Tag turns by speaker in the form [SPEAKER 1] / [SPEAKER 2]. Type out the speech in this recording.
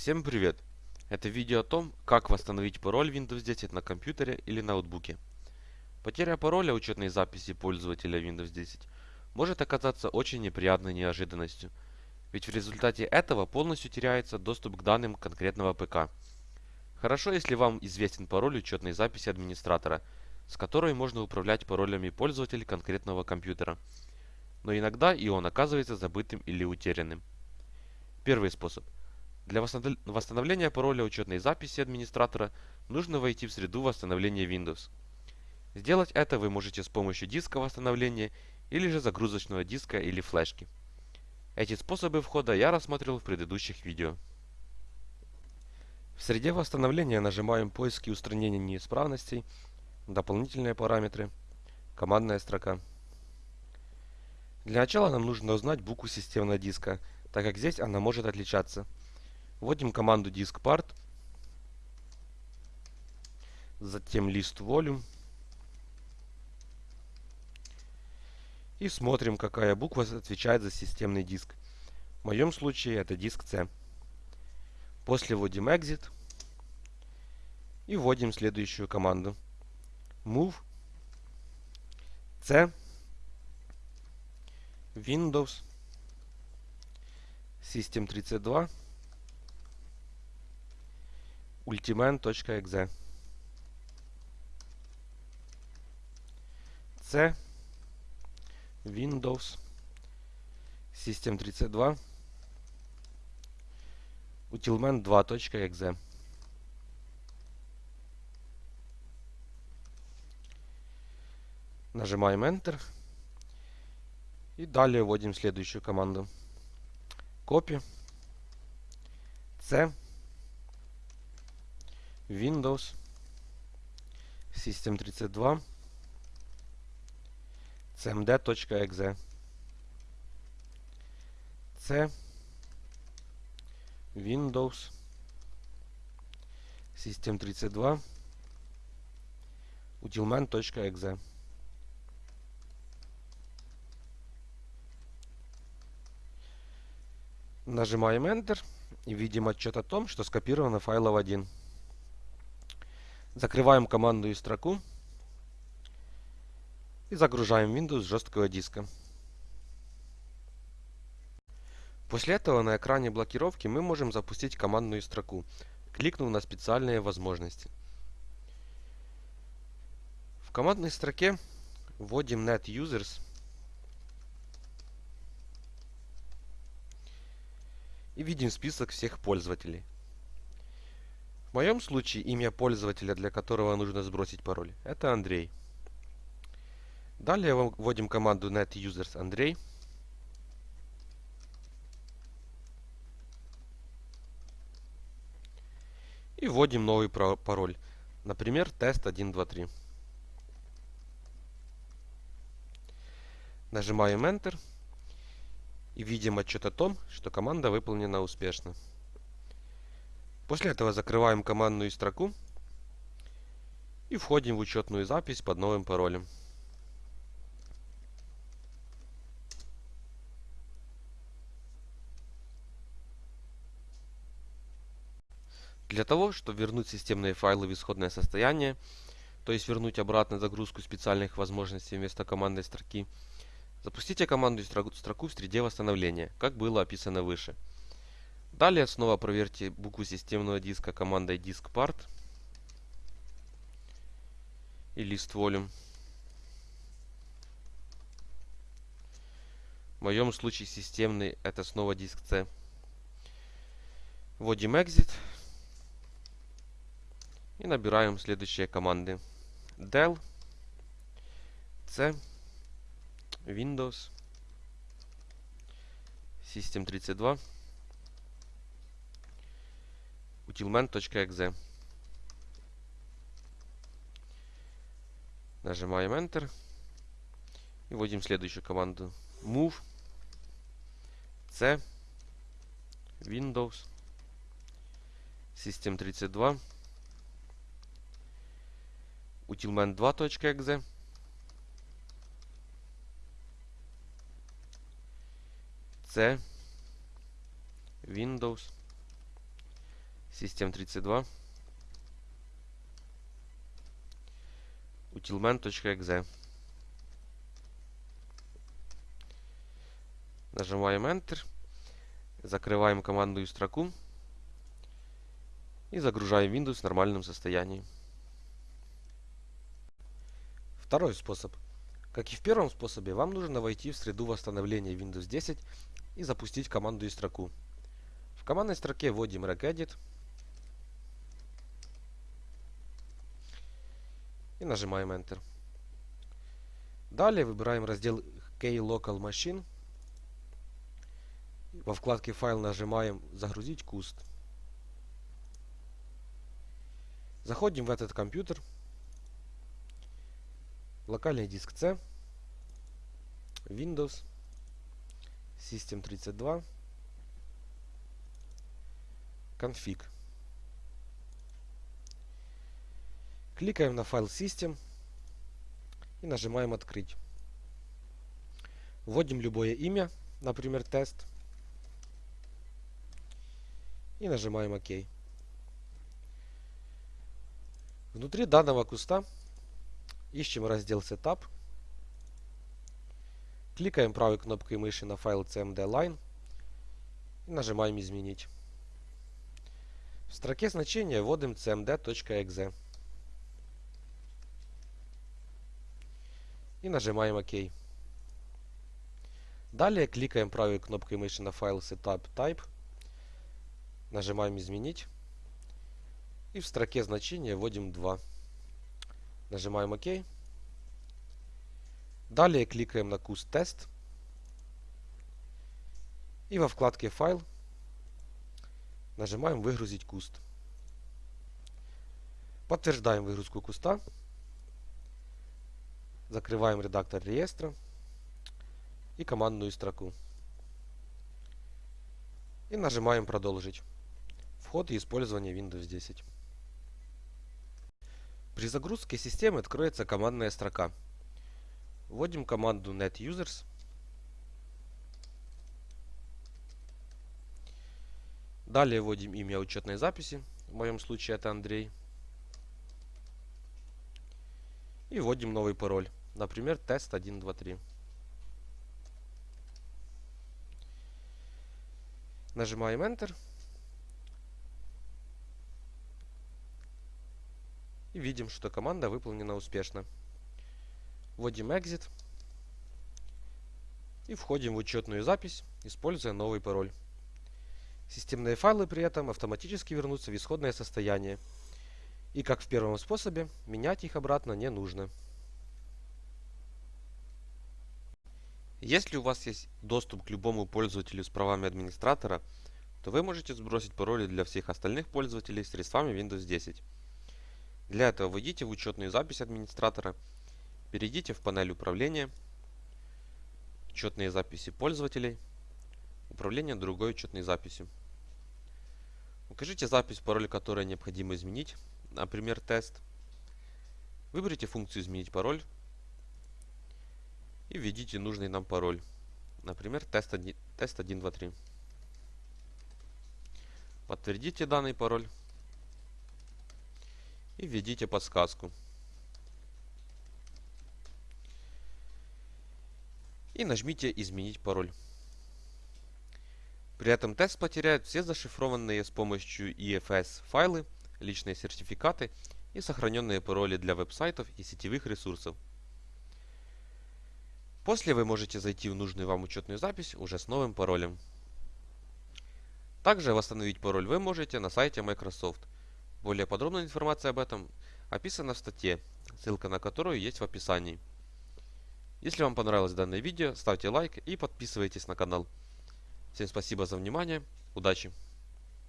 [SPEAKER 1] Всем привет! Это видео о том, как восстановить пароль Windows 10 на компьютере или ноутбуке. Потеря пароля учетной записи пользователя Windows 10 может оказаться очень неприятной неожиданностью, ведь в результате этого полностью теряется доступ к данным конкретного ПК. Хорошо, если вам известен пароль учетной записи администратора, с которой можно управлять паролями пользователей конкретного компьютера. Но иногда и он оказывается забытым или утерянным. Первый способ. Для восстановления пароля учетной записи администратора нужно войти в среду восстановления Windows. Сделать это вы можете с помощью диска восстановления или же загрузочного диска или флешки. Эти способы входа я рассмотрел в предыдущих видео. В среде восстановления нажимаем поиск и устранение неисправностей, дополнительные параметры, командная строка. Для начала нам нужно узнать букву системного диска, так как здесь она может отличаться. Вводим команду diskpart, затем list volume и смотрим, какая буква отвечает за системный диск. В моем случае это диск C. После вводим exit. И вводим следующую команду. move. C. Windows. System32 ultimate.exe C Windows System32 utilman2.exe Нажимаем Enter и далее вводим следующую команду. Copy C Windows System32 cmd.exe C Windows System32 utilman.exe Нажимаем Enter и видим отчет о том, что скопировано файлов 1. Закрываем командную строку и загружаем Windows с жесткого диска. После этого на экране блокировки мы можем запустить командную строку, кликнув на специальные возможности. В командной строке вводим net users и видим список всех пользователей. В моем случае имя пользователя, для которого нужно сбросить пароль, это Андрей. Далее вводим команду netusers Андрей. И вводим новый пароль. Например, тест123. Нажимаем Enter и видим отчет о том, что команда выполнена успешно. После этого закрываем командную строку и входим в учетную запись под новым паролем. Для того, чтобы вернуть системные файлы в исходное состояние, то есть вернуть обратно загрузку специальных возможностей вместо командной строки, Запустите команду строку в среде восстановления, как было описано выше. Далее снова проверьте букву системного диска командой diskpart и list volume. В моем случае системный это снова диск C. Вводим exit и набираем следующие команды. del c Windows, System32, utilman.exe. Нажимаем Enter и вводим следующую команду move c Windows System32 utilman2.exe C Windows System32 utilman.exe Нажимаем Enter, закрываем командную строку и загружаем Windows в нормальном состоянии. Второй способ. Как и в первом способе, вам нужно войти в среду восстановления Windows 10 и запустить командную строку. В командной строке вводим regedit и нажимаем Enter. Далее выбираем раздел K-Local Machine. Во вкладке «Файл» нажимаем «Загрузить куст». Заходим в этот компьютер. Локальный диск C. Windows. System32. Config. Кликаем на файл System и нажимаем «Открыть». Вводим любое имя, например, тест. И нажимаем ОК. Внутри данного куста ищем раздел Setup. Кликаем правой кнопкой мыши на файл CMD Line и нажимаем «Изменить». В строке значения вводим cmd.exe. и нажимаем ОК. Далее кликаем правой кнопкой мыши на файл Setup Type, нажимаем «Изменить» и в строке значения вводим 2. Нажимаем ОК. Далее кликаем на куст тест и во вкладке «Файл» нажимаем «Выгрузить куст». Подтверждаем выгрузку куста. Закрываем редактор реестра и командную строку. И нажимаем «Продолжить». Вход и использование Windows 10. При загрузке системы откроется командная строка. Вводим команду netusers. Далее вводим имя учетной записи. В моем случае это Андрей. И вводим новый пароль. Например, тест 1, 2, 3. Нажимаем Enter. И видим, что команда выполнена успешно. Вводим Exit. И входим в учетную запись, используя новый пароль. Системные файлы при этом автоматически вернутся в исходное состояние. И как в первом способе, менять их обратно не нужно. Если у вас есть доступ к любому пользователю с правами администратора, то вы можете сбросить пароли для всех остальных пользователей средствами Windows 10. Для этого войдите в учетную запись администратора, перейдите в панель управления, учетные записи пользователей, управление другой учетной записью. Укажите запись пароля, которую необходимо изменить, например, тест. Выберите функцию «Изменить пароль» и введите нужный нам пароль. Например, тест 1, тест 123. Подтвердите данный пароль и введите подсказку. И нажмите «Изменить пароль». При этом тест потеряет все зашифрованные с помощью EFS файлы, личные сертификаты и сохраненные пароли для веб-сайтов и сетевых ресурсов. После вы можете зайти в нужную вам учетную запись уже с новым паролем. Также восстановить пароль вы можете на сайте Microsoft. Более подробная информация об этом описана в статье, ссылка на которую есть в описании. Если вам понравилось данное видео, ставьте лайк и подписывайтесь на канал. Всем спасибо за внимание, удачи!